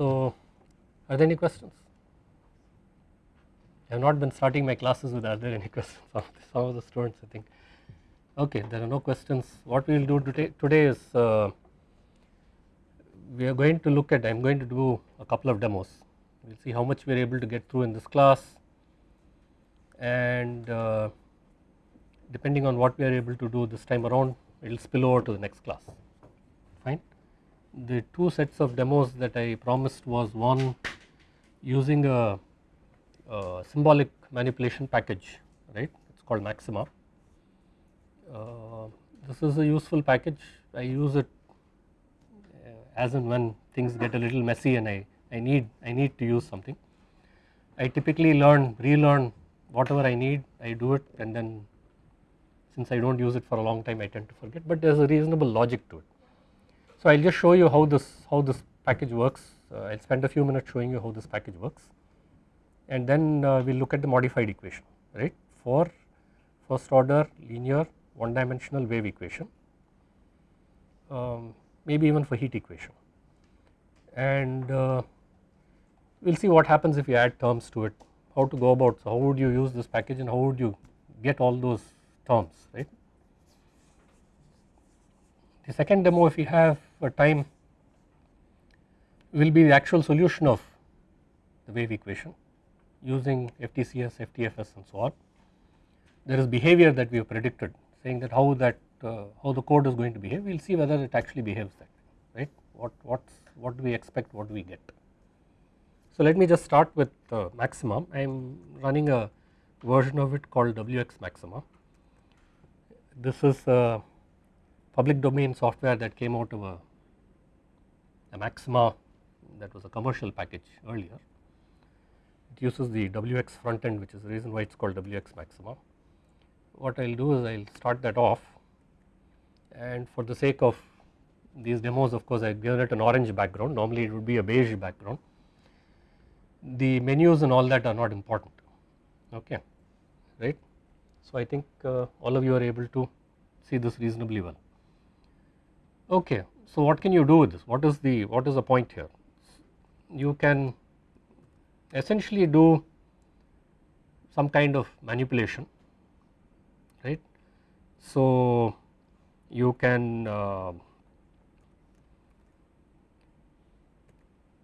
So are there any questions? I have not been starting my classes with are there any questions of some of the students I think. Okay, there are no questions. What we will do today, today is uh, we are going to look at, I am going to do a couple of demos. We will see how much we are able to get through in this class and uh, depending on what we are able to do this time around it will spill over to the next class. The two sets of demos that I promised was one using a, a symbolic manipulation package right it is called Maxima. Uh, this is a useful package I use it uh, as and when things get a little messy and I, I need I need to use something. I typically learn relearn whatever I need I do it and then since I do not use it for a long time I tend to forget but there is a reasonable logic to it. So I will just show you how this how this package works. Uh, I will spend a few minutes showing you how this package works. And then uh, we will look at the modified equation right? For first order linear one dimensional wave equation. Um, maybe even for heat equation. And uh, we will see what happens if you add terms to it. How to go about so how would you use this package and how would you get all those terms right. The second demo if we have a time will be the actual solution of the wave equation using FTCS, FTFS and so on. There is behavior that we have predicted saying that how that uh, how the code is going to behave we will see whether it actually behaves that way right what what's what do we expect what do we get. So let me just start with uh, Maxima I am running a version of it called WX maxima. This is a public domain software that came out of a, a maxima that was a commercial package earlier. It uses the WX front end which is the reason why it is called WX maxima. What I will do is I will start that off and for the sake of these demos of course I have given it an orange background normally it would be a beige background. The menus and all that are not important okay right. So I think uh, all of you are able to see this reasonably well. Okay, so what can you do with this? What is the what is the point here? You can essentially do some kind of manipulation, right? So you can uh,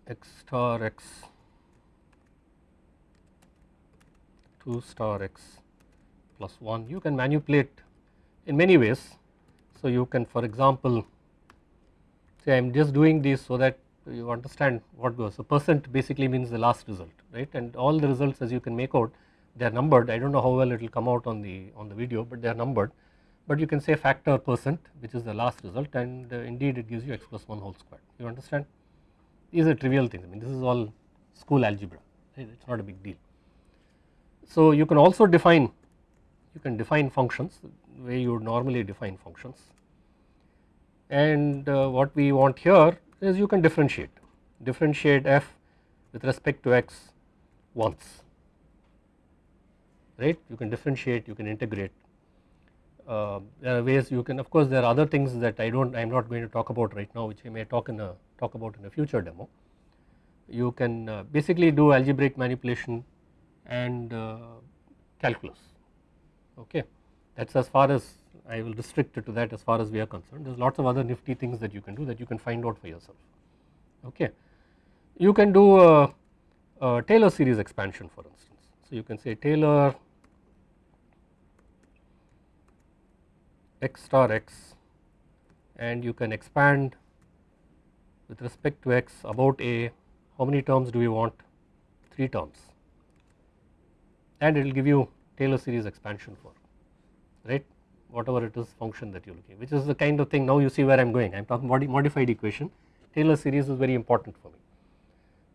x star x 2 star x plus 1 you can manipulate in many ways. So you can for example I am just doing this so that you understand what goes. So percent basically means the last result right? And all the results as you can make out they are numbered. I do not know how well it will come out on the on the video but they are numbered. But you can say factor percent which is the last result and uh, indeed it gives you x plus 1 whole square. You understand? These are trivial things. I mean this is all school algebra right? it is not a big deal. So you can also define you can define functions the way you would normally define functions and uh, what we want here is you can differentiate. Differentiate f with respect to x once. Right? You can differentiate you can integrate. Uh, there are ways you can of course there are other things that I do not I am not going to talk about right now which I may talk in a talk about in a future demo. You can uh, basically do algebraic manipulation and uh, calculus. Okay? That is as far as I will restrict it to that as far as we are concerned. There is lots of other nifty things that you can do that you can find out for yourself. Okay. You can do a, a Taylor series expansion for instance. So you can say Taylor x star x and you can expand with respect to x about a. How many terms do we want? 3 terms. And it will give you Taylor series expansion for right whatever it is function that you are looking which is the kind of thing now you see where I am going I am talking about modified equation Taylor series is very important for me.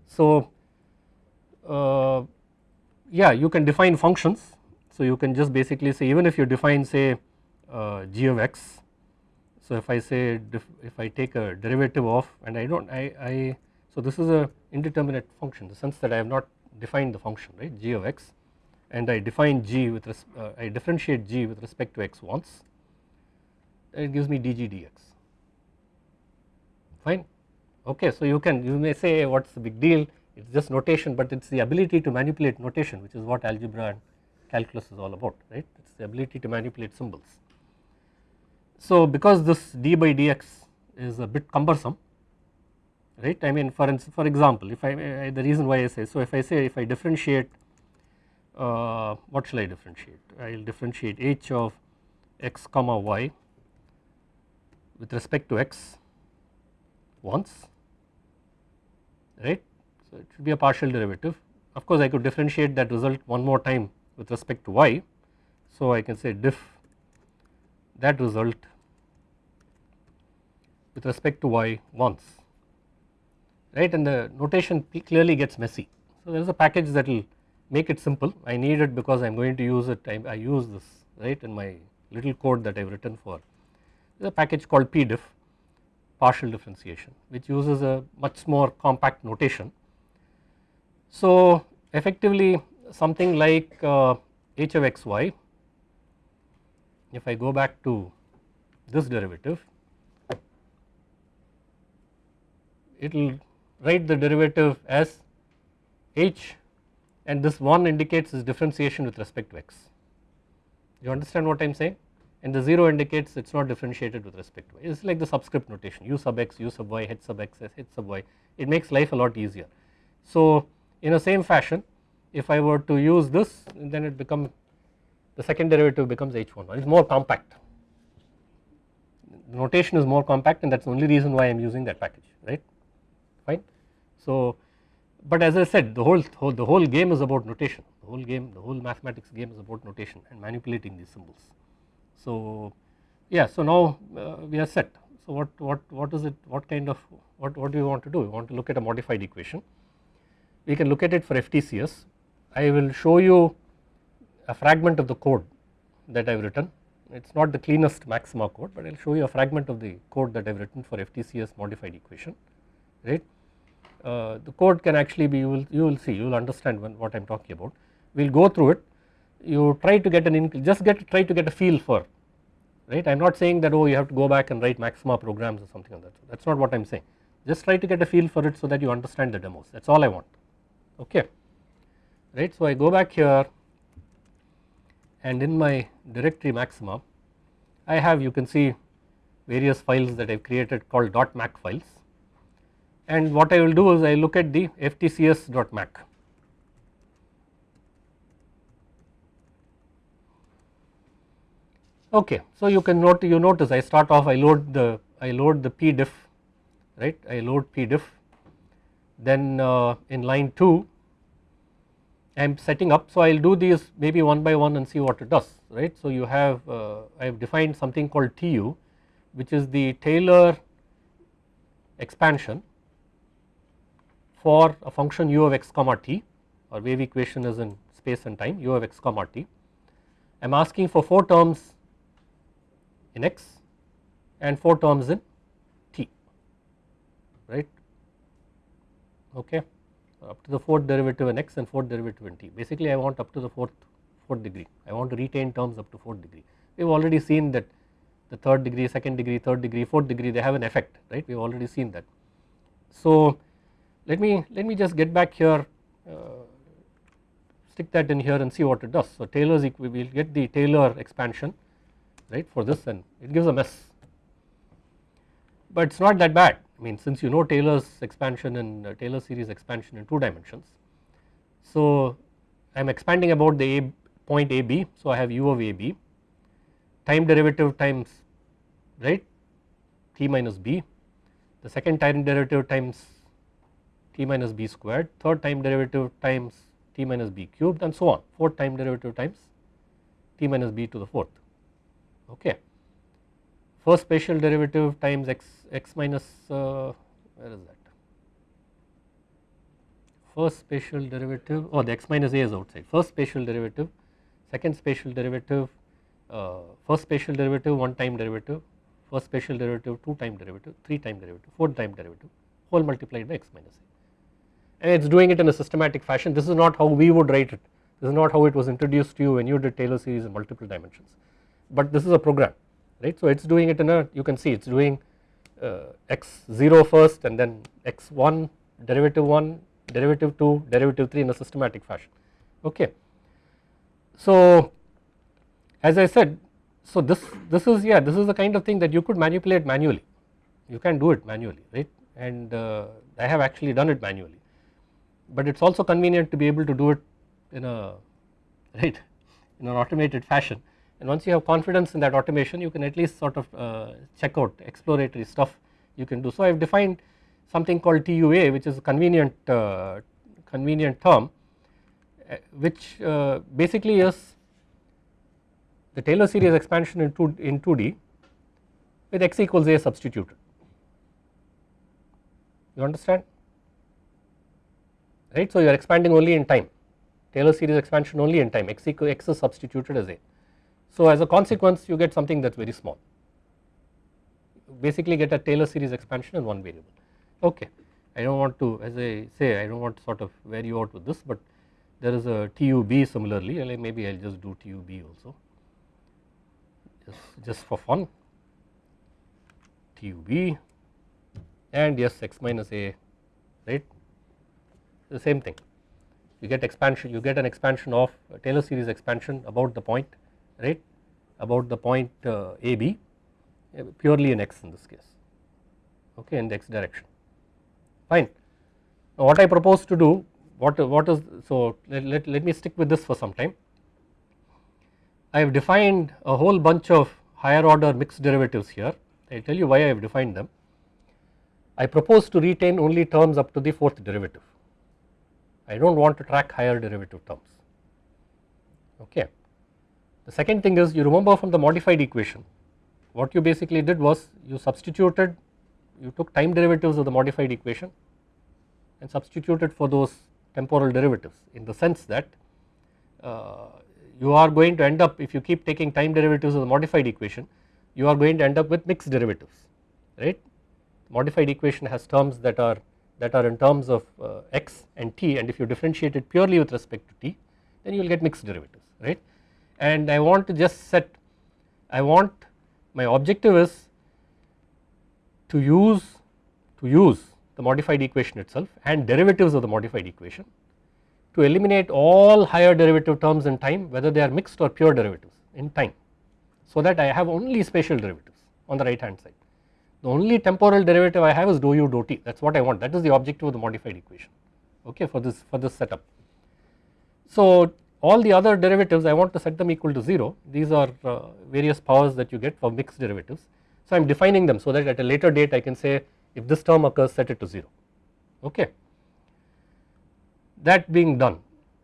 So uh, yeah you can define functions so you can just basically say even if you define say uh, g of x. So if I say if I take a derivative of and I do not I, I so this is a indeterminate function the sense that I have not defined the function right g of x and I define g with uh, I differentiate g with respect to x once it gives me dg dx fine okay. So you can you may say what is the big deal it is just notation but it is the ability to manipulate notation which is what algebra and calculus is all about right it is the ability to manipulate symbols. So because this d by dx is a bit cumbersome right I mean for for example if I the reason why I say so if I say if I differentiate uh, what shall I differentiate I will differentiate h of x comma y with respect to x once right. So, it should be a partial derivative of course I could differentiate that result one more time with respect to y. So, I can say diff that result with respect to y once right and the notation clearly gets messy. So, there is a package that will make it simple. I need it because I am going to use it. I, I use this right in my little code that I have written for. There is a package called pdiff partial differentiation which uses a much more compact notation. So effectively something like uh, h of x y if I go back to this derivative it will write the derivative as h and this 1 indicates its differentiation with respect to x. You understand what I am saying? and the 0 indicates it is not differentiated with respect to y. It is like the subscript notation u sub x, u sub y, h sub x, h sub y, it makes life a lot easier. So in the same fashion if I were to use this then it become the second derivative becomes h11, it is more compact. The notation is more compact and that is the only reason why I am using that package right fine. So but as I said the whole, whole the whole game is about notation. The whole game the whole mathematics game is about notation and manipulating these symbols. So yeah so now uh, we are set. So what what what is it what kind of what what do we want to do? We want to look at a modified equation. We can look at it for FTCS I will show you a fragment of the code that I have written. It is not the cleanest maxima code but I will show you a fragment of the code that I have written for FTCS modified equation right. Uh, the code can actually be you will you will see you will understand when, what I am talking about. We will go through it. You try to get an just get try to get a feel for right? I am not saying that oh you have to go back and write maxima programs or something like that. That is not what I am saying. Just try to get a feel for it so that you understand the demos. That is all I want. Okay. Right. So I go back here and in my directory maxima I have you can see various files that I have created called. dot .mac files and what I will do is I look at the ftcs.mac Okay, so you can note you notice I start off I load the I load the pdiff right? I load pdiff then uh, in line 2 I am setting up. So I will do these maybe one by one and see what it does right. So you have uh, I have defined something called TU which is the Taylor expansion for a function u of x comma t or wave equation is in space and time u of x comma t. I am asking for 4 terms in x and 4 terms in t right? Okay up to the fourth derivative in x and fourth derivative in t. Basically I want up to the fourth fourth degree. I want to retain terms up to fourth degree. We have already seen that the third degree second degree third degree fourth degree they have an effect right? We have already seen that. So let me let me just get back here uh, stick that in here and see what it does. So Taylor's we will get the Taylor expansion right for this and it gives a mess but it is not that bad I mean since you know Taylor's expansion and uh, Taylor series expansion in 2 dimensions. So I am expanding about the A point AB so I have u of AB time derivative times right t minus b the second time derivative times t minus b squared third time derivative times t minus b cubed and so on. Fourth time derivative times t minus b to the fourth. Okay. First spatial derivative times x x minus uh, where is that? First spatial derivative or oh, the x minus a is outside. First spatial derivative second spatial derivative uh, first spatial derivative one time derivative first spatial derivative two time derivative three time derivative four time derivative whole multiplied by x minus a and it is doing it in a systematic fashion. This is not how we would write it. This is not how it was introduced to you when you did Taylor series in multiple dimensions. But this is a program right. So it is doing it in a you can see it is doing uh, x0 first and then x1 derivative 1 derivative 2 derivative 3 in a systematic fashion. Okay. So as I said so this this is yeah this is the kind of thing that you could manipulate manually. You can do it manually right? And uh, I have actually done it manually but it is also convenient to be able to do it in a right in an automated fashion. And once you have confidence in that automation you can at least sort of uh, check out exploratory stuff you can do. So I have defined something called TUA which is a convenient uh, convenient term uh, which uh, basically is the Taylor series expansion in 2 in 2D with x equals a substituted you understand right. So you are expanding only in time. Taylor series expansion only in time. X equal x is substituted as a. So as a consequence you get something that is very small. Basically get a Taylor series expansion in one variable. Okay. I do not want to as I say I do not want to sort of wear you out with this but there is a TUB similarly. Maybe I will just do TUB also. Just, just for fun. TUB and yes x minus a. Right the same thing you get expansion you get an expansion of Taylor series expansion about the point right about the point uh, AB uh, purely in x in this case okay in the x direction fine. Now what I propose to do what what is so let, let, let me stick with this for some time. I have defined a whole bunch of higher order mixed derivatives here I tell you why I have defined them. I propose to retain only terms up to the fourth derivative I do not want to track higher derivative terms okay. The second thing is you remember from the modified equation what you basically did was you substituted you took time derivatives of the modified equation and substituted for those temporal derivatives in the sense that uh, you are going to end up if you keep taking time derivatives of the modified equation you are going to end up with mixed derivatives right modified equation has terms that are that are in terms of uh, x and t and if you differentiate it purely with respect to t then you will get mixed derivatives right and I want to just set I want my objective is to use to use the modified equation itself and derivatives of the modified equation to eliminate all higher derivative terms in time whether they are mixed or pure derivatives in time so that I have only spatial derivatives on the right hand side. The only temporal derivative I have is dou u dou t that is what I want that is the objective of the modified equation okay for this for this setup. So all the other derivatives I want to set them equal to 0 these are uh, various powers that you get for mixed derivatives. So I am defining them so that at a later date I can say if this term occurs set it to 0 okay. That being done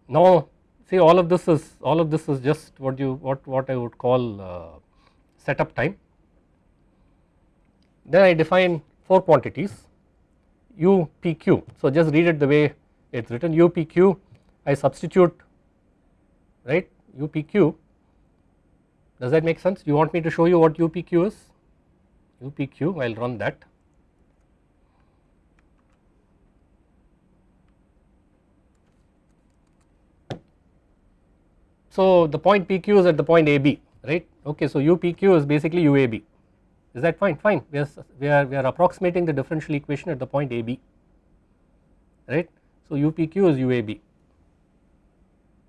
now see all of this is all of this is just what you what what I would call uh, setup time. Then I define 4 quantities u p q so just read it the way it is written u p q I substitute right UPQ does that make sense? You want me to show you what UPQ is? UPQ I will run that. So the point PQ is at the point AB right okay so UPQ is basically UAB is that fine? Fine. We are we are we are approximating the differential equation at the point AB right? So UPQ is UAB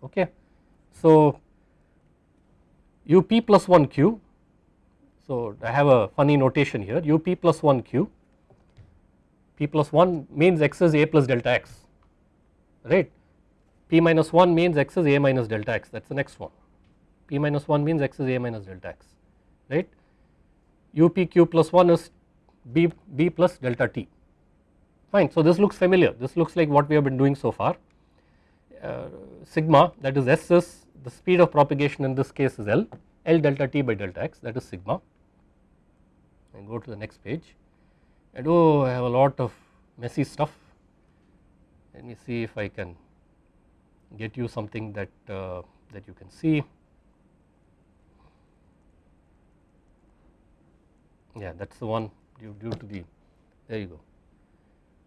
okay? So, up plus 1 q, so I have a funny notation here. Up plus 1 q, p plus 1 means x is a plus delta x. Right, p minus 1 means x is a minus delta x. That is the next one, p minus 1 means x is a minus delta x. Right, upq plus 1 is b, b plus delta t. Fine. So this looks familiar. This looks like what we have been doing so far. Uh, sigma that is s is the speed of propagation in this case is L, L delta t by delta x that is sigma. And go to the next page. And oh I have a lot of messy stuff. Let me see if I can get you something that uh, that you can see yeah that is the one due, due to the there you go.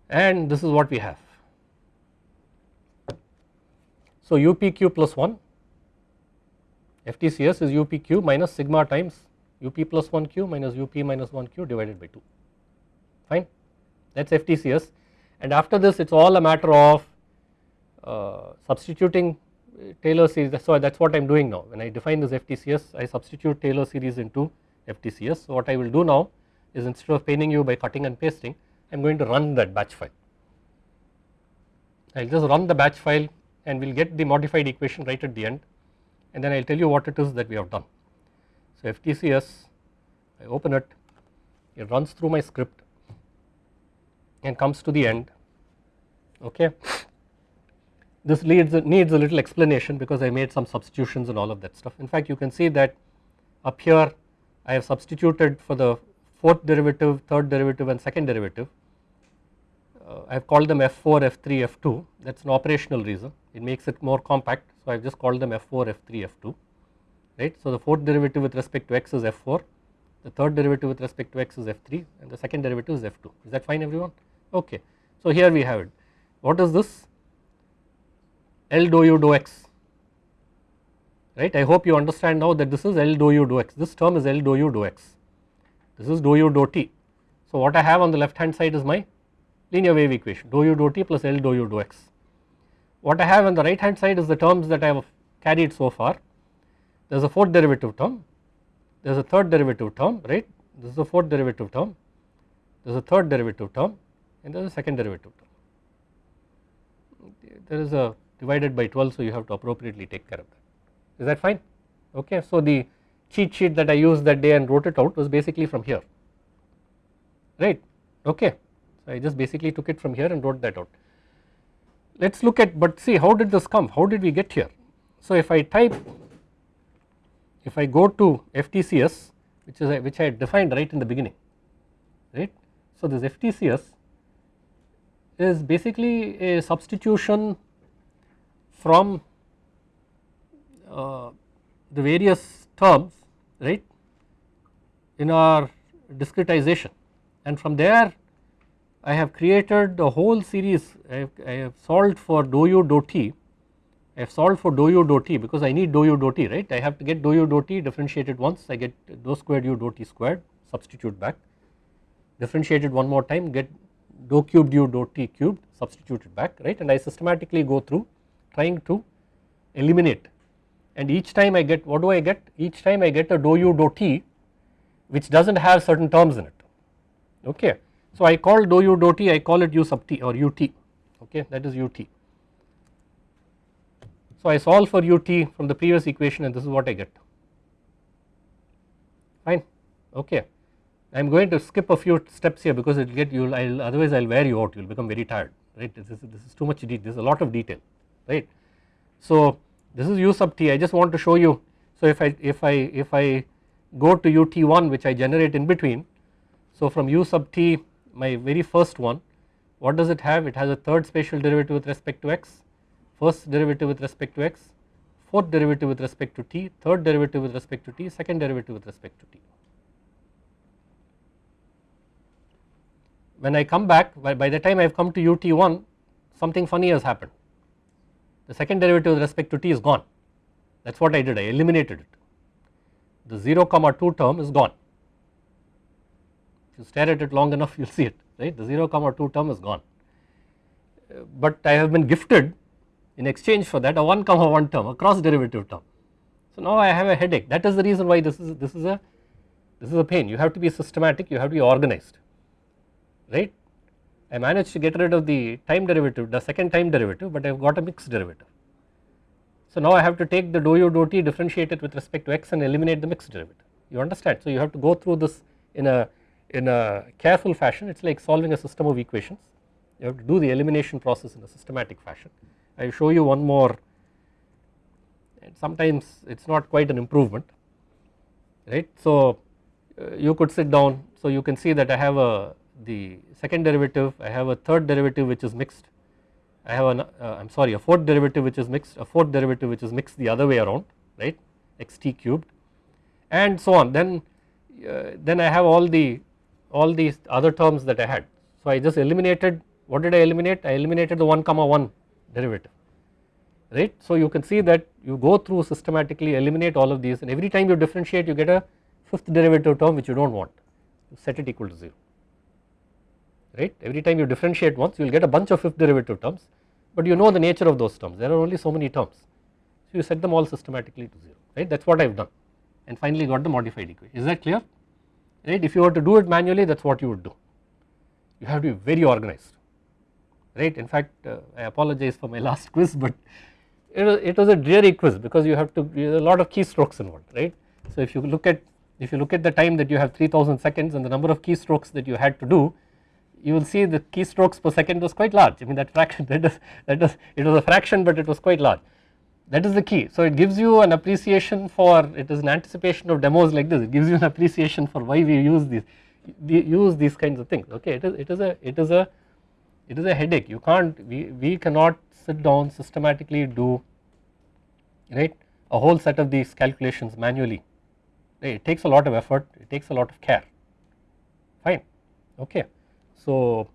And this is what we have. So UPQ plus 1 FTCS is UPQ minus sigma times UP plus 1Q minus UP minus 1Q divided by 2 fine? That is FTCS and after this it is all a matter of uh, substituting Taylor series. So that is what I am doing now. When I define this FTCS I substitute Taylor series into FTCS. So what I will do now is instead of paining you by cutting and pasting I am going to run that batch file. I will just run the batch file and we will get the modified equation right at the end and then I will tell you what it is that we have done. So FTCS I open it it runs through my script and comes to the end okay. This leads needs a little explanation because I made some substitutions and all of that stuff. In fact you can see that up here I have substituted for the fourth derivative, third derivative and second derivative. Uh, I have called them F4, F3, F2 that is an operational reason it makes it more compact. So I have just called them F4, F3, F2 right. So the fourth derivative with respect to x is F4, the third derivative with respect to x is F3 and the second derivative is F2 is that fine everyone okay. So here we have it what is this L dou u dou x right. I hope you understand now that this is L dou u dou x, this term is L dou u dou x, this is dou u dou t. So what I have on the left hand side is my linear wave equation dou u dou t plus L dou u dou x. What I have on the right hand side is the terms that I have carried so far, there is a fourth derivative term, there is a third derivative term right, this is a fourth derivative term, there is a third derivative term and there is a second derivative term. There is a divided by 12 so you have to appropriately take care of that is that fine okay. So the cheat sheet that I used that day and wrote it out was basically from here right okay. So I just basically took it from here and wrote that out. Let us look at but see how did this come how did we get here. So if I type if I go to FTCS which is which I defined right in the beginning right. So this FTCS is basically a substitution from Uh, the various terms right in our discretization. And from there I have created a whole series. I have, I have solved for dou u dou t. I have solved for dou u dou t because I need dou u dou t right? I have to get dou u dou t differentiated once. I get dou squared u dou t squared substitute back. Differentiated one more time get dou cubed u dou t cubed substituted back right? And I systematically go through trying to eliminate and each time I get what do I get each time I get a dou u dou t which does not have certain terms in it okay. So I call dou u dou t I call it u sub t or ut okay that is ut. So I solve for ut from the previous equation and this is what I get fine okay. I am going to skip a few steps here because it will get you will otherwise I will wear you out you will become very tired right this is, this is too much detail this is a lot of detail right. So this is u sub t. I just want to show you. So if I if I if I go to ut1 which I generate in between. So from u sub t my very first one what does it have? It has a third spatial derivative with respect to x first derivative with respect to x fourth derivative with respect to t third derivative with respect to t second derivative with respect to t. When I come back by, by the time I have come to ut1 something funny has happened the second derivative with respect to t is gone. That is what I did. I eliminated it. The 0 comma 2 term is gone. If you stare at it long enough you will see it right? The 0 comma 2 term is gone. But I have been gifted in exchange for that a 1 comma 1 term a cross derivative term. So now I have a headache. That is the reason why this is this is a this is a pain. You have to be systematic. You have to be organized right I managed to get rid of the time derivative the second time derivative but I have got a mixed derivative. So now I have to take the dou u dou t differentiate it with respect to x and eliminate the mixed derivative you understand. So you have to go through this in a in a careful fashion it is like solving a system of equations you have to do the elimination process in a systematic fashion. I will show you one more and sometimes it is not quite an improvement right. So uh, you could sit down so you can see that I have a the second derivative I have a third derivative which is mixed. I have an uh, I am sorry a fourth derivative which is mixed a fourth derivative which is mixed the other way around right xt cubed and so on. Then uh, then I have all the all these other terms that I had. So I just eliminated what did I eliminate? I eliminated the 1 comma 1 derivative right? So you can see that you go through systematically eliminate all of these and every time you differentiate you get a fifth derivative term which you do not want. You set it equal to 0 right? Every time you differentiate once you will get a bunch of fifth derivative terms but you know the nature of those terms. There are only so many terms. So you set them all systematically to 0 right? That is what I have done. And finally got the modified equation. Is that clear? Right? If you were to do it manually that is what you would do. You have to be very organized right? In fact uh, I apologize for my last quiz but it was, it was a dreary quiz because you have to a lot of keystrokes involved right? So if you look at if you look at the time that you have 3000 seconds and the number of keystrokes that you had to do you will see the keystrokes per second was quite large. I mean that fraction that is that is it was a fraction but it was quite large. That is the key. So it gives you an appreciation for it is an anticipation of demos like this. It gives you an appreciation for why we use these use these kinds of things. Okay it is it is a it is a it is a headache. You can't we we cannot sit down systematically do right a whole set of these calculations manually. Right it takes a lot of effort. It takes a lot of care. Fine. Okay so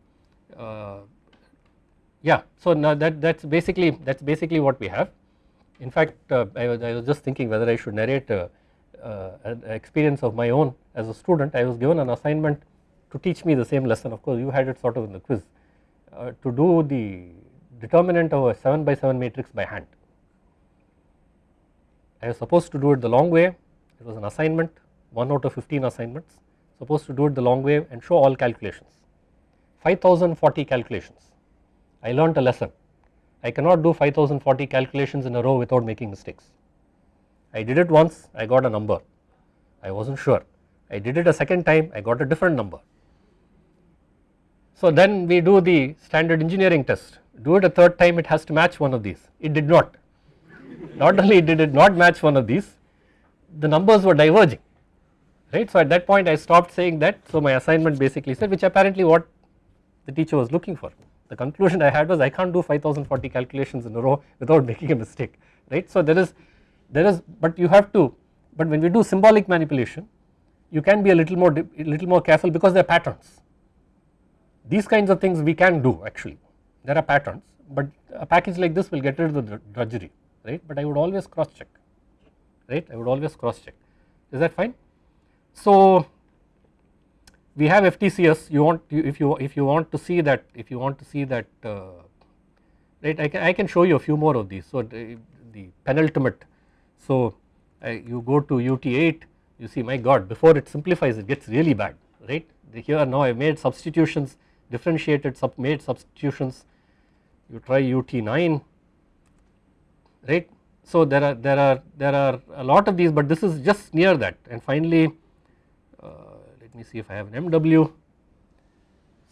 uh, yeah so now that that's basically that's basically what we have. In fact uh, I, was, I was just thinking whether I should narrate uh, uh an experience of my own as a student. I was given an assignment to teach me the same lesson. Of course you had it sort of in the quiz. Uh, to do the determinant of a 7 by 7 matrix by hand. I was supposed to do it the long way. It was an assignment 1 out of 15 assignments. Supposed to do it the long way and show all calculations 5040 calculations. I learnt a lesson. I cannot do 5040 calculations in a row without making mistakes. I did it once I got a number. I was not sure. I did it a second time I got a different number. So then we do the standard engineering test. Do it a third time it has to match one of these. It did not. Not only did it not match one of these the numbers were diverging. Right? So at that point I stopped saying that. So my assignment basically said which apparently what the teacher was looking for. The conclusion I had was I can't do 5040 calculations in a row without making a mistake right? So there is there is but you have to but when we do symbolic manipulation you can be a little more little more careful because they are patterns. These kinds of things we can do actually. There are patterns but a package like this will get rid of the drudgery right? But I would always cross check right? I would always cross check is that fine. So we have FTCS you want if you if you want to see that if you want to see that uh, right I can I can show you a few more of these. So the, the penultimate so uh, you go to UT8 you see my god before it simplifies it gets really bad right? The here now I made substitutions differentiated sub made substitutions. You try UT9 right. So there are there are there are a lot of these but this is just near that. And finally me see if I have an MW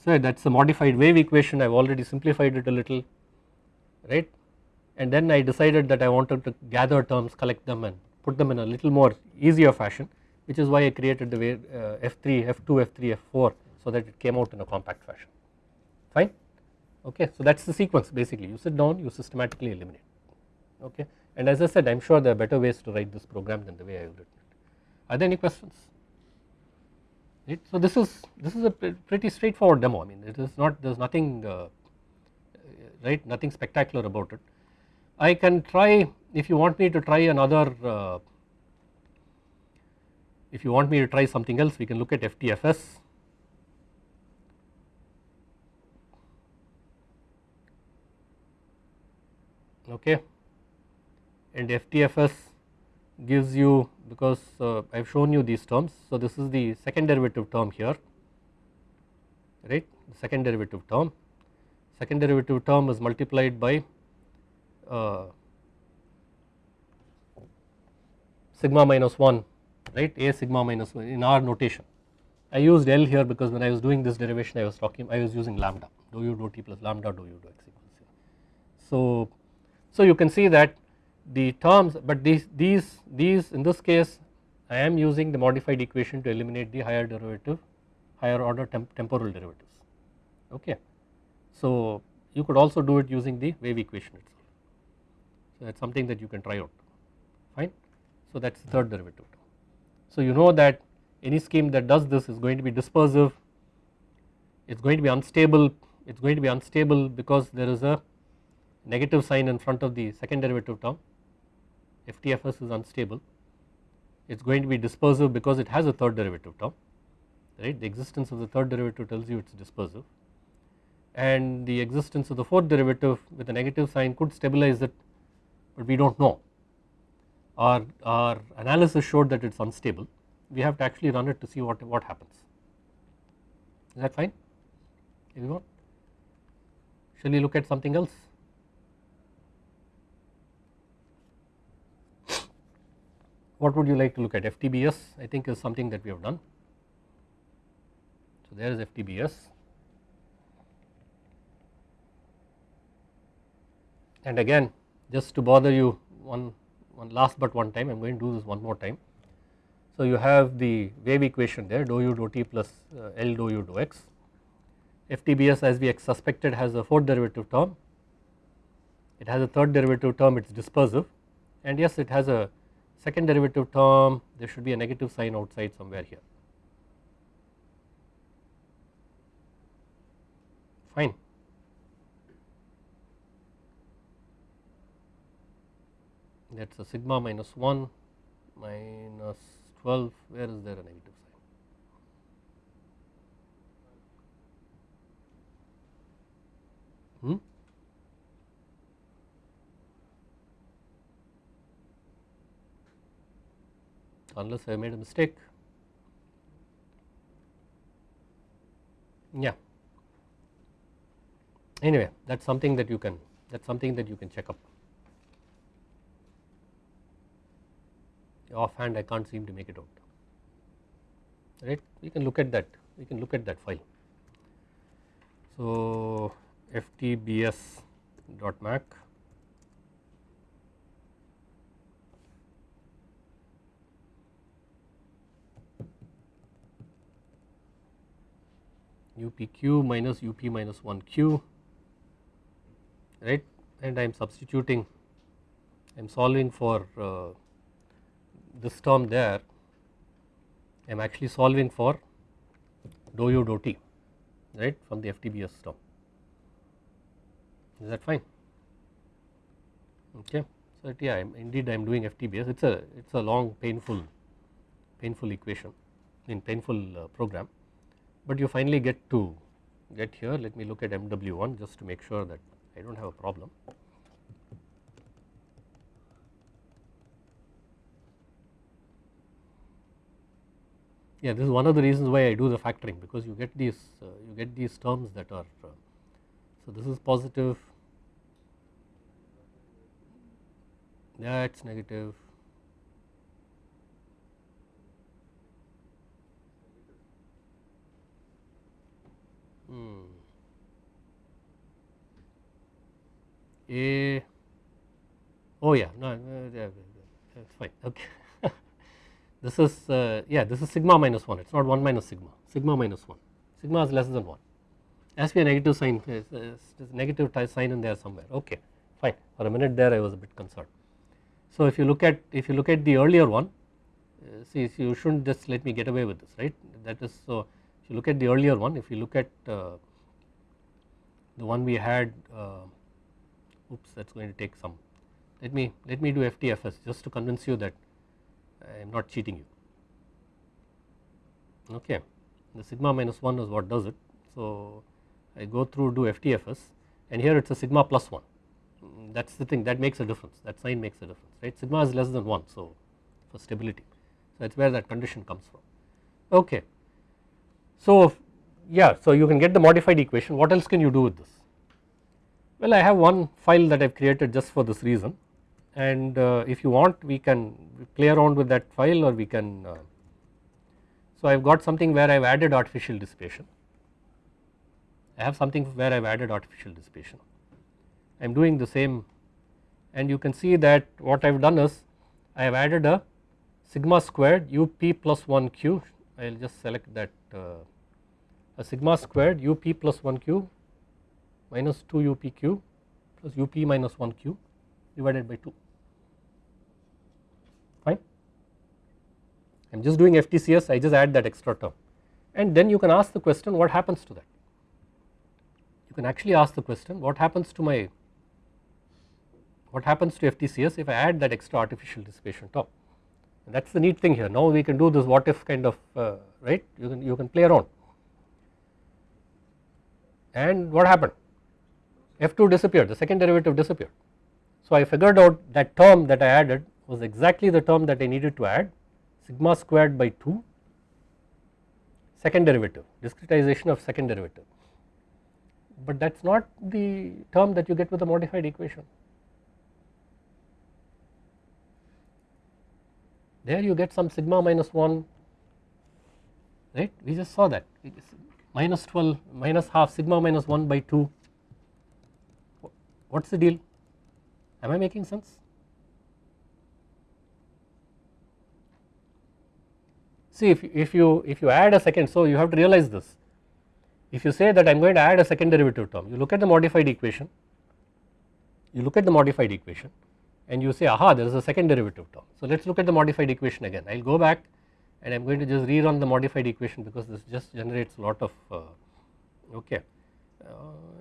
so that is a modified wave equation. I have already simplified it a little right? And then I decided that I wanted to gather terms collect them and put them in a little more easier fashion which is why I created the wave uh, F3 F2 F3 F4 so that it came out in a compact fashion. Fine? Okay so that is the sequence basically. You sit down you systematically eliminate. Okay? And as I said I am sure there are better ways to write this program than the way I have written it. Are there any questions? Right. So this is this is a pretty straightforward demo I mean it is not there is nothing uh, right nothing spectacular about it. I can try if you want me to try another uh, if you want me to try something else we can look at FTFS okay and FTFS gives you because uh, I have shown you these terms. So, this is the second derivative term here right the second derivative term second derivative term is multiplied by uh, sigma minus 1 right a sigma minus 1 in our notation. I used L here because when I was doing this derivation I was talking I was using lambda dou u dou t plus lambda dou u dou x equals 0. So, so you can see that the terms but these these these in this case I am using the modified equation to eliminate the higher derivative higher order temp temporal derivatives. Okay. So you could also do it using the wave equation itself. So that is something that you can try out. Fine. So that is the third derivative. So you know that any scheme that does this is going to be dispersive. It is going to be unstable. It is going to be unstable because there is a negative sign in front of the second derivative term FTFS is unstable it is going to be dispersive because it has a third derivative term right the existence of the third derivative tells you it is dispersive and the existence of the fourth derivative with a negative sign could stabilize it but we do not know. Our, our analysis showed that it is unstable we have to actually run it to see what, what happens. Is that fine everyone? Shall we look at something else? What would you like to look at FTBS I think is something that we have done. So there is FTBS and again just to bother you one, one last but one time I am going to do this one more time. So you have the wave equation there dou u dou t plus uh, L dou u dou x. FTBS as we suspected has a fourth derivative term, it has a third derivative term it is dispersive and yes it has a second derivative term there should be a negative sign outside somewhere here. Fine. That is a sigma minus 1 minus 12 where is there a negative sign hmm? Unless I made a mistake. Yeah. Anyway that is something that you can that is something that you can check up. Offhand I can't seem to make it out. Right? We can look at that we can look at that file. So ftbs upq minus up minus 1 q right? And I am substituting I am solving for uh, this term there. I am actually solving for dou u dou t right from the FTBS term. Is that fine? Okay. So yeah indeed I am doing FTBS it is a it is a long painful painful equation in painful uh, program but you finally get to get here let me look at MW1 just to make sure that I do not have a problem. yeah this is one of the reasons why I do the factoring because you get these uh, you get these terms that are uh, so this is positive that's negative hmm. A oh yeah. No, no that's fine. Okay. This is uh, yeah this is sigma minus 1 it is not 1 minus sigma. Sigma minus 1 sigma is less than 1 has to be a negative sign. Negative sign in there somewhere. Okay. Fine. For a minute there I was a bit concerned. So if you look at if you look at the earlier one uh, see you should not just let me get away with this right? That is so if you look at the earlier one if you look at uh, the one we had uh, oops that is going to take some. Let me let me do FTFS just to convince you that I am not cheating you. Okay. The sigma minus 1 is what does it. So I go through do FTFS and here it is a sigma plus 1 that is the thing that makes a difference. That sign makes a difference right? Sigma is less than 1 so for stability. So that is where that condition comes from. Okay. So yeah so you can get the modified equation. What else can you do with this? Well I have one file that I have created just for this reason. And uh, if you want we can play around with that file or we can uh, so I have got something where I have added artificial dissipation. I have something where I have added artificial dissipation. I am doing the same. And you can see that what I have done is I have added a sigma squared up plus 1 q. I will just select that Uh, a sigma squared up plus 1 q minus 2 up q plus up minus 1 q divided by 2 fine. I am just doing FTCS I just add that extra term and then you can ask the question what happens to that. You can actually ask the question what happens to my what happens to FTCS if I add that extra artificial dissipation term that is the neat thing here. Now we can do this what if kind of uh, right? You can you can play around. And what happened? F2 disappeared. The second derivative disappeared. So I figured out that term that I added was exactly the term that I needed to add sigma squared by 2 second derivative discretization of second derivative. But that is not the term that you get with the modified equation. There you get some sigma minus 1 right? We just saw that. Minus 12 minus half sigma minus 1 by 2 what is the deal? Am I making sense. See if, if you if you add a second so you have to realize this. If you say that I am going to add a second derivative term you look at the modified equation. You look at the modified equation and you say aha there is a second derivative term. So let us look at the modified equation again. I will go back and I am going to just rerun the modified equation because this just generates a lot of uh, okay. Uh,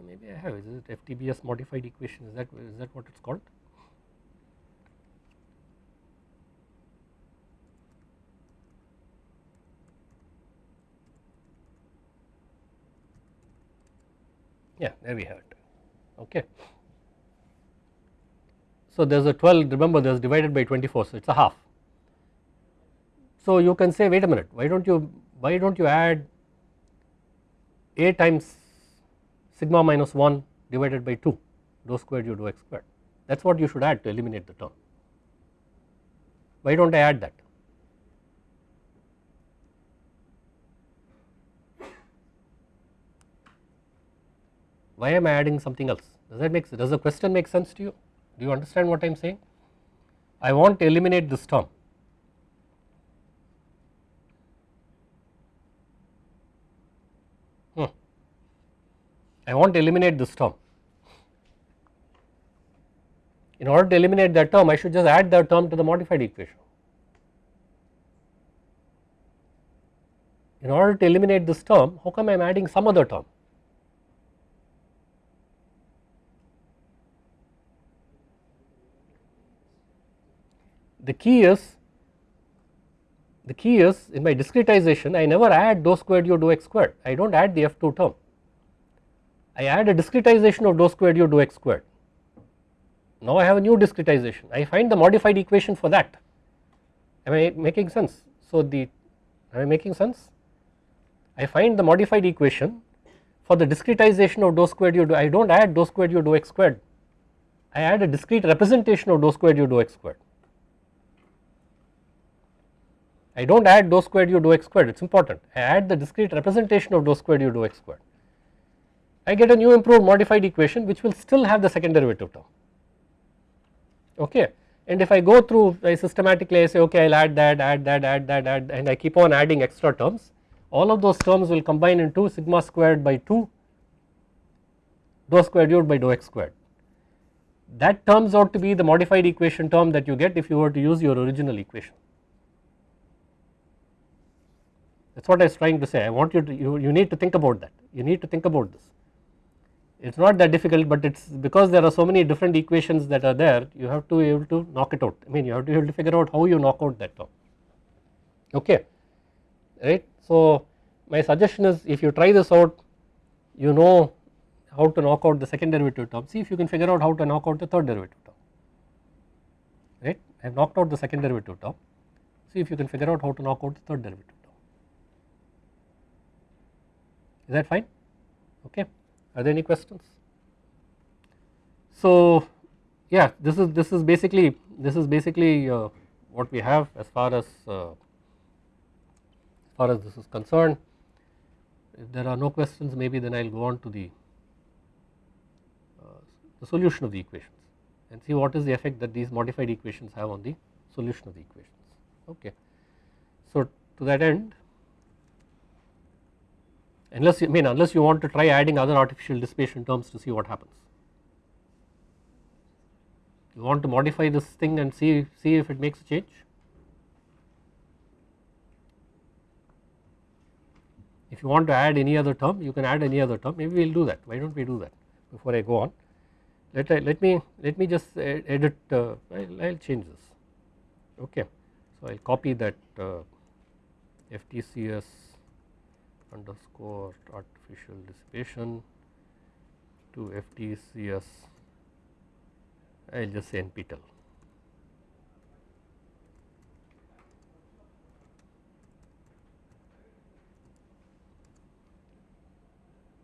maybe I have is it FTBS modified equation? Is that is that what it is called? Yeah there we have it. Okay. So there is a 12 remember there is divided by 24 so it is a half. So you can say wait a minute why do not you why do not you add a times sigma minus 1 divided by 2 dou squared u dou x squared that is what you should add to eliminate the term. Why do not I add that? Why am I adding something else? Does that make does the question make sense to you? Do you understand what I am saying? I want to eliminate this term. Hmm. I want to eliminate this term. In order to eliminate that term I should just add that term to the modified equation. In order to eliminate this term how come I am adding some other term? The key is the key is in my discretization I never add dou squared u dou x squared. I do not add the f2 term. I add a discretization of dou squared u dou x squared. Now I have a new discretization. I find the modified equation for that. Am I making sense? So the am I making sense? I find the modified equation for the discretization of dou squared u I do not add dou squared u dou x squared. I add a discrete representation of dou squared u dou x squared I do not add dou squared u dou x squared it is important I add the discrete representation of dou squared u dou x squared. I get a new improved modified equation which will still have the second derivative term okay and if I go through I systematically I say okay I will add that add that add that add and I keep on adding extra terms all of those terms will combine into sigma squared by 2 dou squared u by dou x squared that turns out to be the modified equation term that you get if you were to use your original equation. That is what I was trying to say. I want you to you, you need to think about that. You need to think about this. It is not that difficult but it is because there are so many different equations that are there you have to be able to knock it out. I mean you have to be able to figure out how you knock out that term okay. Right. So my suggestion is if you try this out you know how to knock out the second derivative term. See if you can figure out how to knock out the third derivative term. Right? I have knocked out the second derivative term. See if you can figure out how to knock out the third derivative is that fine? Okay. Are there any questions? So yeah this is this is basically this is basically uh, what we have as far as uh, as far as this is concerned. If there are no questions maybe then I will go on to the uh, the solution of the equations and see what is the effect that these modified equations have on the solution of the equations. Okay. So to that end unless you I mean unless you want to try adding other artificial dissipation terms to see what happens. You want to modify this thing and see see if it makes a change. If you want to add any other term you can add any other term. Maybe we will do that. Why do not we do that before I go on? Let I, let me let me just edit uh, I will change this. Okay. So I will copy that uh, FTCS underscore artificial dissipation to FTCS I will just say NPTEL.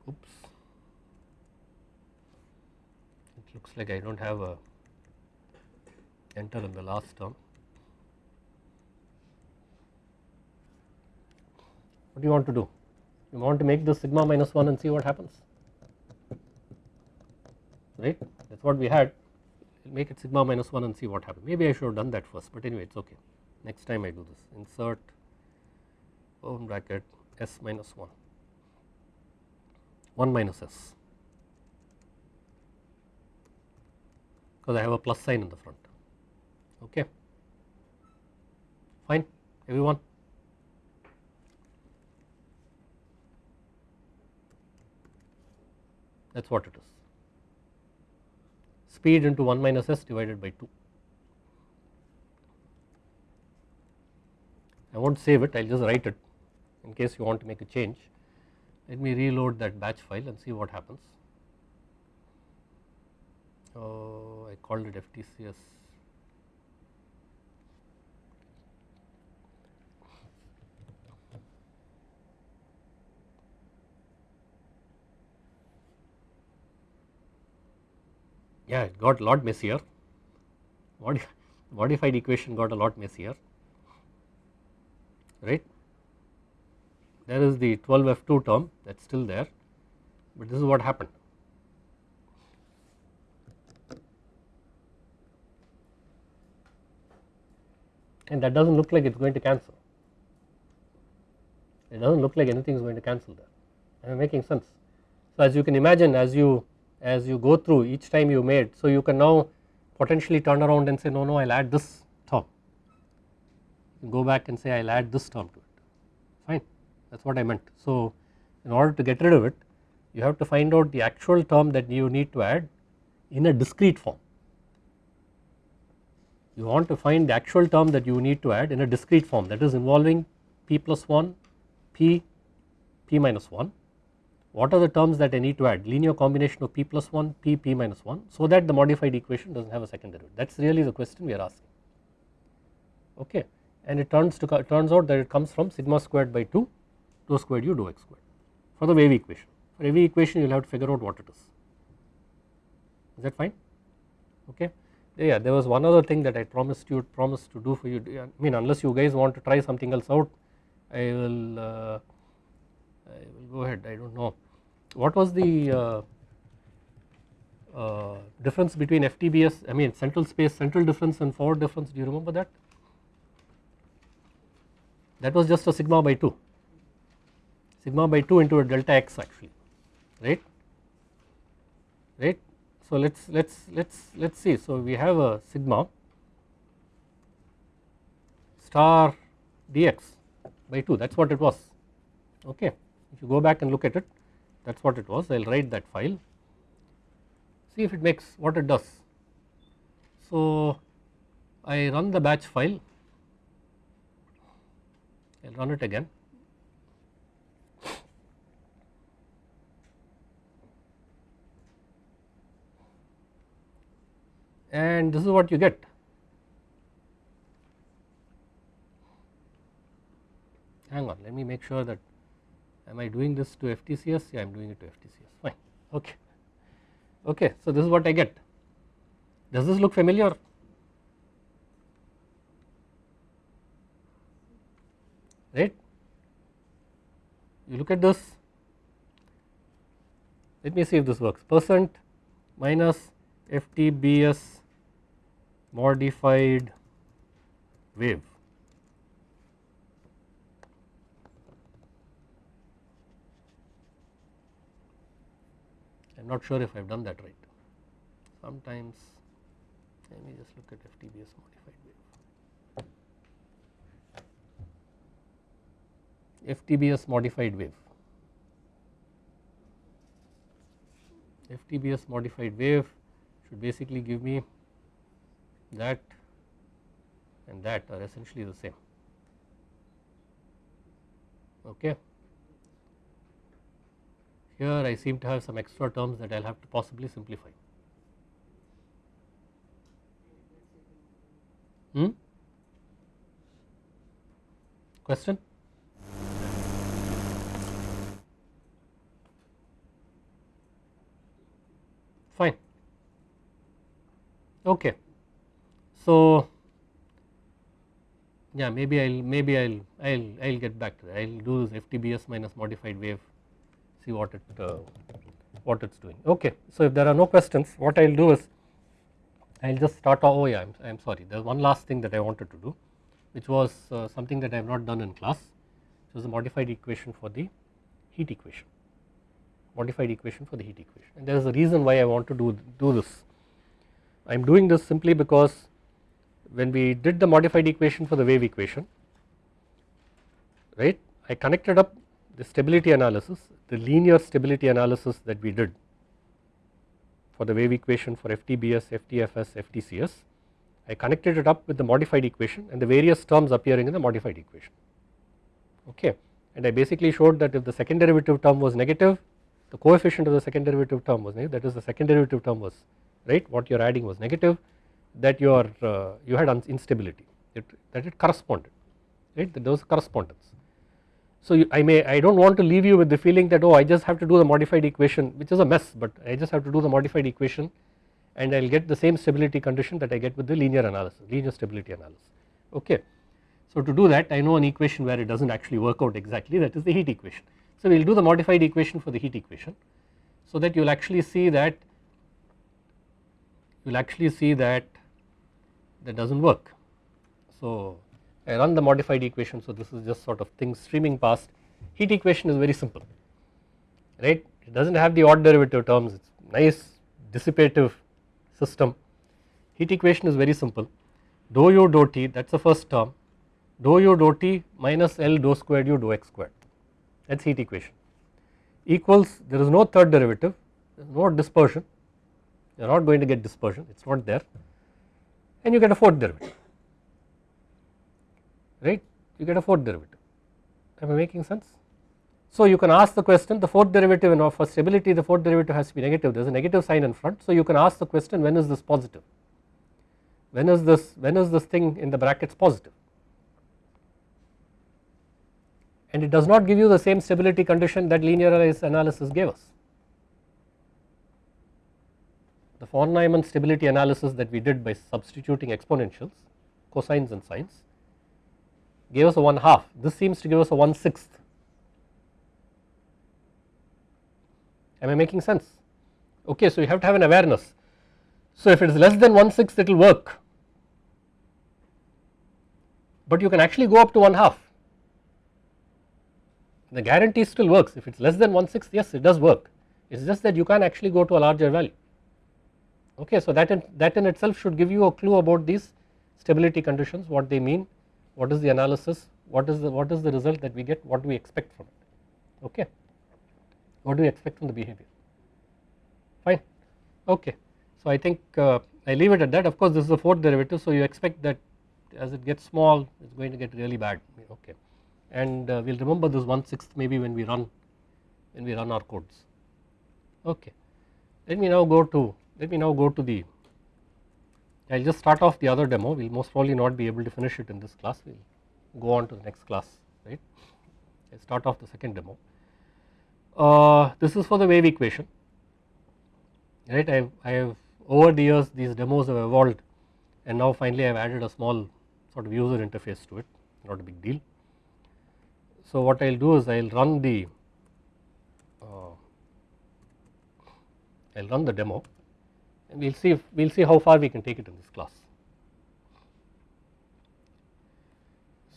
Oops, it looks like I do not have a enter in the last term. What do you want to do? You want to make this sigma minus 1 and see what happens, right? That is what we had make it sigma minus 1 and see what happens. Maybe I should have done that first, but anyway it is okay. Next time I do this, insert open bracket s minus 1, 1 minus s, because I have a plus sign in the front, okay. Fine, everyone. That is what it is speed into 1 minus s divided by 2. I will not save it, I will just write it in case you want to make a change. Let me reload that batch file and see what happens. Oh, I called it FTCS yeah it got a lot messier. Modified equation got a lot messier? Right? There is the 12f2 term that is still there but this is what happened. And that does not look like it is going to cancel. It does not look like anything is going to cancel there. I am making sense. So as you can imagine as you as you go through each time you made. So you can now potentially turn around and say no no I will add this term go back and say I will add this term to it fine that is what I meant. So in order to get rid of it you have to find out the actual term that you need to add in a discrete form. You want to find the actual term that you need to add in a discrete form that is involving p plus 1 p p minus 1 what are the terms that I need to add? Linear combination of p plus 1 p p minus 1 so that the modified equation does not have a second derivative. That is really the question we are asking. Okay. And it turns to turns out that it comes from sigma squared by 2 dou squared u dou x squared for the wave equation. For every equation you will have to figure out what it is. Is that fine? Okay. Yeah there was one other thing that I promised you promised to do for you. I mean unless you guys want to try something else out I will uh, I will go ahead I do not know. What was the uh, uh, difference between FTBS I mean central space central difference and forward difference? Do you remember that? That was just a sigma by 2 sigma by 2 into a delta x actually. Right? Right? So let's let's let's let's see. So we have a sigma star dx by 2 that is what it was. Okay if you go back and look at it that is what it was. I will write that file. See if it makes what it does. So I run the batch file. I will run it again. And this is what you get. Hang on let me make sure that am I doing this to FTCS yeah I am doing it to FTCS fine. Okay. Okay so this is what I get. Does this look familiar? Right? You look at this. Let me see if this works. Percent minus FTBS modified wave not sure if I have done that right. Sometimes let me just look at FTBS modified wave. FTBS modified wave. FTBS modified wave should basically give me that and that are essentially the same. Okay. Here I seem to have some extra terms that I will have to possibly simplify. Hmm? Question? Fine. Okay. So, yeah maybe I'll maybe I'll I'll I'll get back to that I'll do this FTBS minus modified wave see what it uh, what it's doing. Okay so if there are no questions what I'll do is I'll just start oh yeah I'm, I'm sorry there's one last thing that I wanted to do which was uh, something that I have not done in class. Which was a modified equation for the heat equation. Modified equation for the heat equation. And there is a reason why I want to do do this. I am doing this simply because when we did the modified equation for the wave equation right I connected up the stability analysis the linear stability analysis that we did for the wave equation for FTBS, FTFS, FTCS I connected it up with the modified equation and the various terms appearing in the modified equation. Okay. And I basically showed that if the second derivative term was negative the coefficient of the second derivative term was negative. That is the second derivative term was right what you are adding was negative that your uh, you had instability. It, that it corresponded right? That there was correspondence. So you, I may I do not want to leave you with the feeling that oh I just have to do the modified equation which is a mess but I just have to do the modified equation and I will get the same stability condition that I get with the linear analysis linear stability analysis okay. So to do that I know an equation where it does not actually work out exactly that is the heat equation. So we will do the modified equation for the heat equation so that you will actually see that you will actually see that that does not work. So I run the modified equation. So this is just sort of things streaming past. Heat equation is very simple right? It does not have the odd derivative terms. It is nice dissipative system. Heat equation is very simple. Dou u dou t that is the first term. Dou u dou t minus L dou squared u dou x squared. That is heat equation. Equals there is no third derivative. There is no dispersion. You are not going to get dispersion. It is not there. And you get a fourth derivative right? You get a fourth derivative. Am I making sense. So you can ask the question the fourth derivative in for stability the fourth derivative has to be negative. There is a negative sign in front. So you can ask the question when is this positive? When is this when is this thing in the brackets positive? And it does not give you the same stability condition that linearized analysis gave us. The von Neumann stability analysis that we did by substituting exponentials cosines and sines gave us a 1 half. This seems to give us a 1 sixth. Am I making sense? Okay so you have to have an awareness. So if it is less than 1 sixth it will work. But you can actually go up to 1 half. The guarantee still works. If it is less than 1 sixth yes it does work. It is just that you can actually go to a larger value. Okay so that in, that in itself should give you a clue about these stability conditions what they mean what is the analysis what is the what is the result that we get what do we expect from it okay? What do we expect from the behavior? Fine okay. So I think uh, I leave it at that. Of course this is the fourth derivative so you expect that as it gets small it is going to get really bad okay. And uh, we will remember this one sixth maybe when we run when we run our codes okay. Let me now go to let me now go to the I will just start off the other demo. We will most probably not be able to finish it in this class. We will go on to the next class right? I start off the second demo. Uh, this is for the wave equation right? I have, I have over the years these demos have evolved and now finally I have added a small sort of user interface to it. Not a big deal. So what I will do is I will run the uh, I will run the demo and we will see if we will see how far we can take it in this class.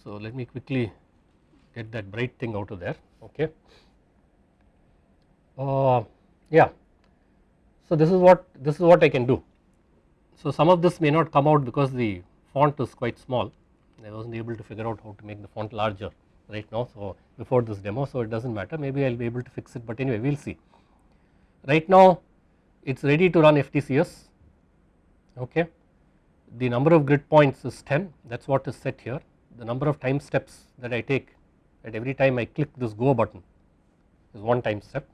So let me quickly get that bright thing out of there okay. Uh, yeah so this is what this is what I can do. So some of this may not come out because the font is quite small I was not able to figure out how to make the font larger right now so before this demo so it does not matter maybe I will be able to fix it but anyway we will see. Right now it is ready to run FTCS okay. The number of grid points is 10 that is what is set here. The number of time steps that I take at every time I click this go button is one time step.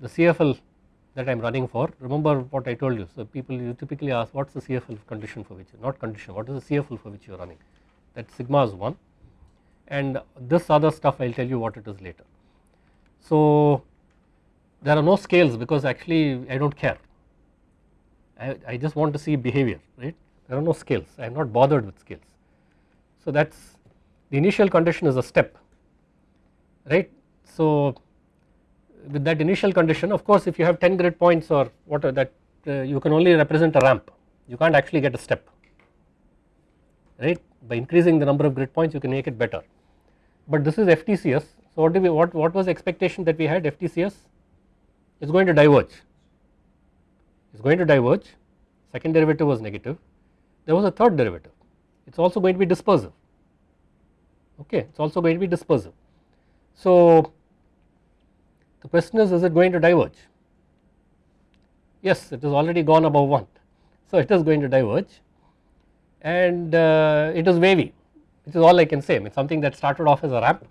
The CFL that I am running for remember what I told you. So people you typically ask what is the CFL condition for which not condition what is the CFL for which you are running? That sigma is 1 and this other stuff I will tell you what it is later. So there are no scales because actually I do not care. I, I just want to see behavior right? There are no scales. I am not bothered with scales. So that is the initial condition is a step right. So with that initial condition of course if you have 10 grid points or whatever that uh, you can only represent a ramp. You can't actually get a step right? By increasing the number of grid points you can make it better. But this is FTCS so what do we what what was expectation that we had FTCS is going to diverge. Is going to diverge. Second derivative was negative. There was a third derivative. It is also going to be dispersive. Okay it is also going to be dispersive. So the question is is it going to diverge? Yes it has already gone above 1 so it is going to diverge. And uh, it is wavy. Which is all I can say. I mean something that started off as a ramp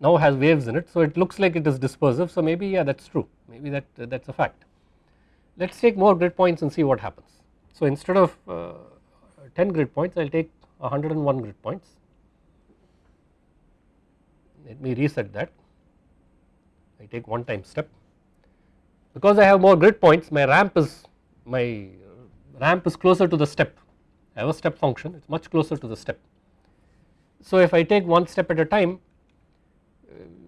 now has waves in it so it looks like it is dispersive so maybe yeah that is true maybe that uh, that is a fact. Let us take more grid points and see what happens. So instead of uh, 10 grid points I will take 101 grid points let me reset that I take one time step because I have more grid points my ramp is my ramp is closer to the step I have a step function it is much closer to the step. So if I take one step at a time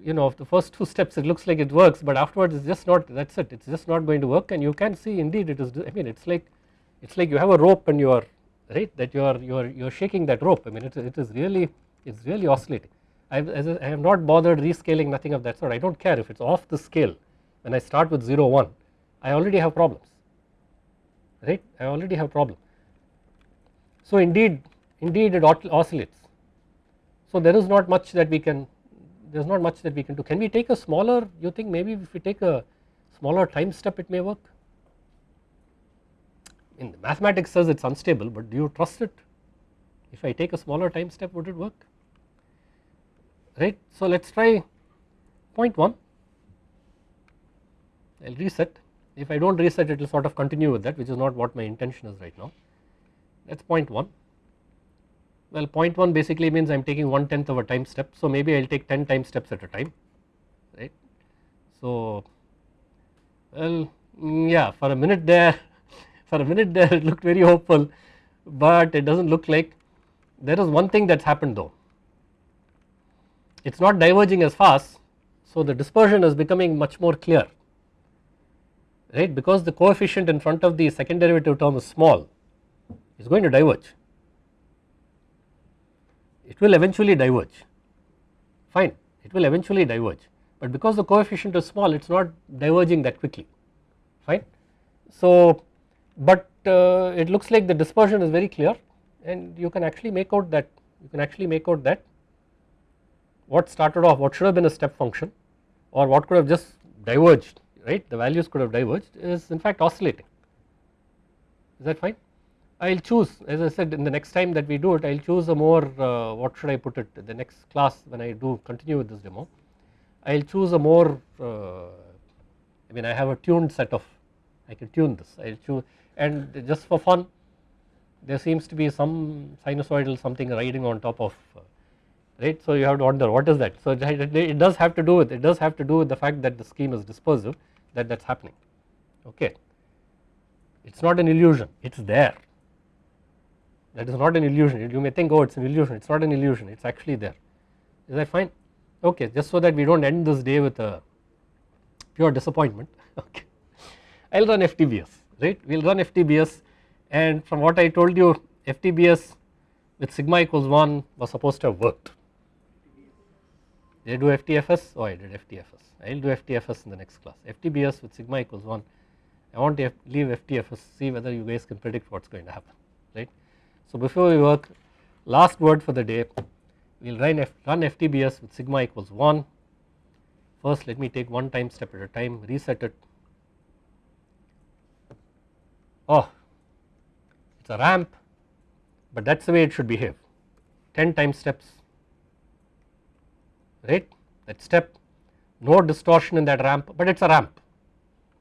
you know of the first two steps it looks like it works but afterwards it is just not that is it. It is just not going to work and you can see indeed it is I mean it is like it is like you have a rope and you are right that you are you are you are shaking that rope. I mean it, it is really it is really oscillating. I, have not bothered rescaling nothing of that sort. I do not care if it is off the scale. When I start with 0 1 I already have problems right? I already have problems. So indeed indeed it oscillates. So there is not much that we can there is not much that we can do. Can we take a smaller you think maybe if we take a smaller time step it may work? In the mathematics says it is unstable but do you trust it? If I take a smaller time step would it work? Right. So let us try point 0.1 I will reset. If I do not reset it will sort of continue with that which is not what my intention is right now. That is point 1 well point 0.1 basically means I am taking one tenth of a time step so maybe I will take 10 time steps at a time right. So well mm, yeah for a minute there for a minute there it looked very hopeful but it does not look like there is one thing that has happened though. It is not diverging as fast so the dispersion is becoming much more clear right? Because the coefficient in front of the second derivative term is small it is going to diverge it will eventually diverge. Fine it will eventually diverge. But because the coefficient is small it is not diverging that quickly. Fine. So but uh, it looks like the dispersion is very clear and you can actually make out that you can actually make out that what started off what should have been a step function or what could have just diverged right? The values could have diverged is in fact oscillating. Is that fine. I will choose as I said in the next time that we do it I will choose a more uh, what should I put it the next class when I do continue with this demo I will choose a more uh, I mean I have a tuned set of I can tune this I will choose and just for fun there seems to be some sinusoidal something riding on top of uh, right. So you have to wonder what is that. So it does have to do with it does have to do with the fact that the scheme is dispersive that that is happening okay. It is not an illusion it is there that is not an illusion you may think oh it is an illusion it is not an illusion it is actually there is that fine okay just so that we do not end this day with a pure disappointment okay. I will run FTBS right we will run FTBS and from what I told you FTBS with sigma equals 1 was supposed to have worked. Did I do FTFS? Oh I did FTFS. I will do FTFS in the next class. FTBS with sigma equals 1. I want to leave FTFS see whether you guys can predict what is going to happen right. So before we work last word for the day. We will run, F, run FTBS with sigma equals 1. First let me take one time step at a time. Reset it. Oh it is a ramp but that is the way it should behave. 10 time steps. Right? That step. No distortion in that ramp but it is a ramp.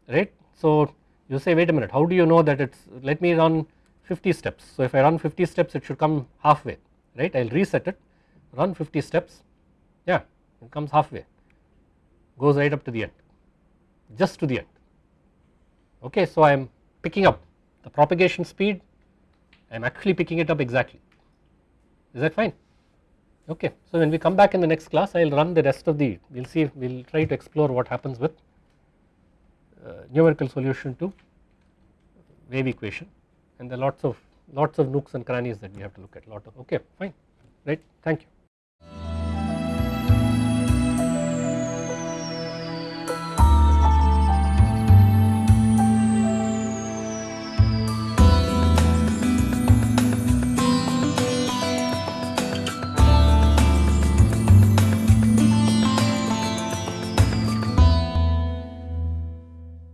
Right. So you say wait a minute. How do you know that it is let me run 50 steps. So if I run 50 steps it should come halfway right I will reset it run 50 steps yeah it comes halfway goes right up to the end just to the end okay. So I am picking up the propagation speed I am actually picking it up exactly is that fine okay. So when we come back in the next class I will run the rest of the we will see we will try to explore what happens with uh, numerical solution to wave equation and there are lots of lots of nooks and crannies that we have to look at lot of okay fine right thank you.